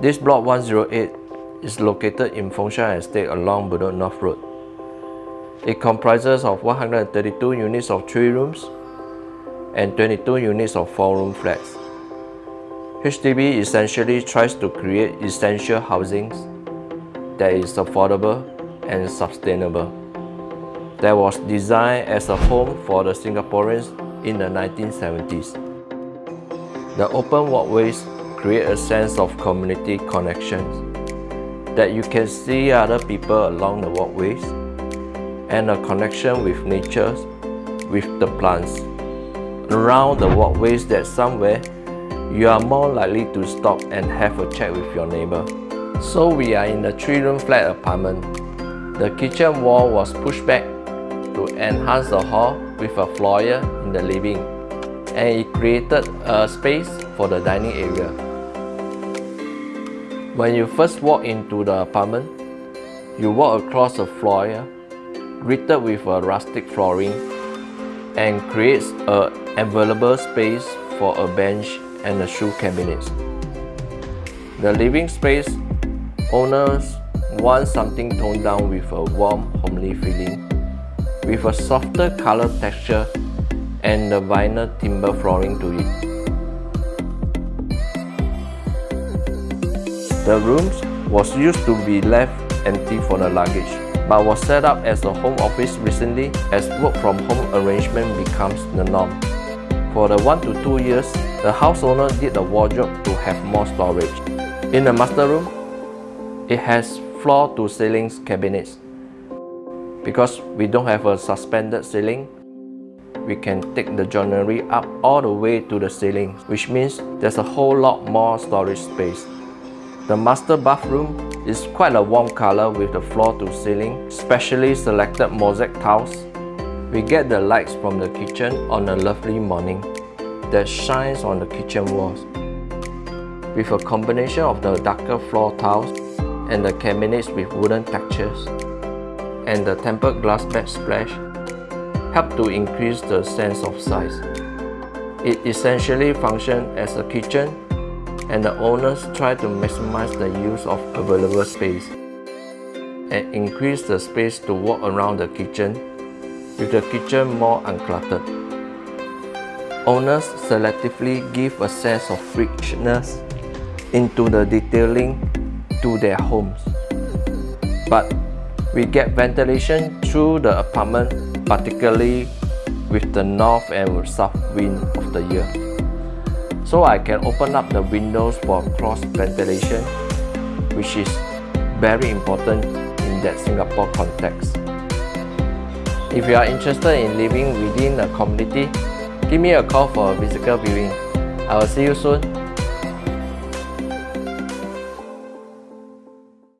This block 108 is located in Fengshan Estate along Bedok North Road. It comprises of 132 units of 3 rooms and 22 units of 4-room flats. HDB essentially tries to create essential housing that is affordable and sustainable. That was designed as a home for the Singaporeans in the 1970s. The open walkways create a sense of community connections that you can see other people along the walkways and a connection with nature with the plants around the walkways that somewhere you are more likely to stop and have a chat with your neighbor. So we are in a three-room flat apartment. The kitchen wall was pushed back to enhance the hall with a foyer in the living and it created a space for the dining area. When you first walk into the apartment, you walk across a foyer greeted with a rustic flooring and creates an available space for a bench and a shoe cabinet. The living space owners want something toned down with a warm, homely feeling, with a softer color texture and the vinyl timber flooring to it. The rooms was used to be left empty for the luggage, but was set up as a home office recently as work from home arrangement becomes the norm. For the 1 to 2 years, the house owner did a wardrobe to have more storage. In the master room, it has floor to ceiling cabinets. Because we don't have a suspended ceiling, we can take the joinery up all the way to the ceiling, which means there's a whole lot more storage space. The master bathroom is quite a warm color with the floor to ceiling, specially selected mosaic tiles we get the lights from the kitchen on a lovely morning that shines on the kitchen walls. With a combination of the darker floor tiles and the cabinets with wooden textures and the tempered glass backsplash help to increase the sense of size. It essentially functions as a kitchen and the owners try to maximize the use of available space and increase the space to walk around the kitchen with the kitchen more uncluttered. Owners selectively give a sense of richness into the detailing to their homes. But we get ventilation through the apartment, particularly with the north and south wind of the year. So I can open up the windows for cross ventilation, which is very important in that Singapore context. If you are interested in living within the community, give me a call for a physical viewing. I will see you soon.